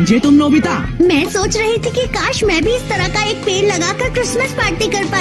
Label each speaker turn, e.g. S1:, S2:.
S1: जे तुम नोबिता।
S2: मैं सोच रही थी कि काश मैं भी इस तरह का एक पेड़ लगाकर क्रिसमस पार्टी कर पाती।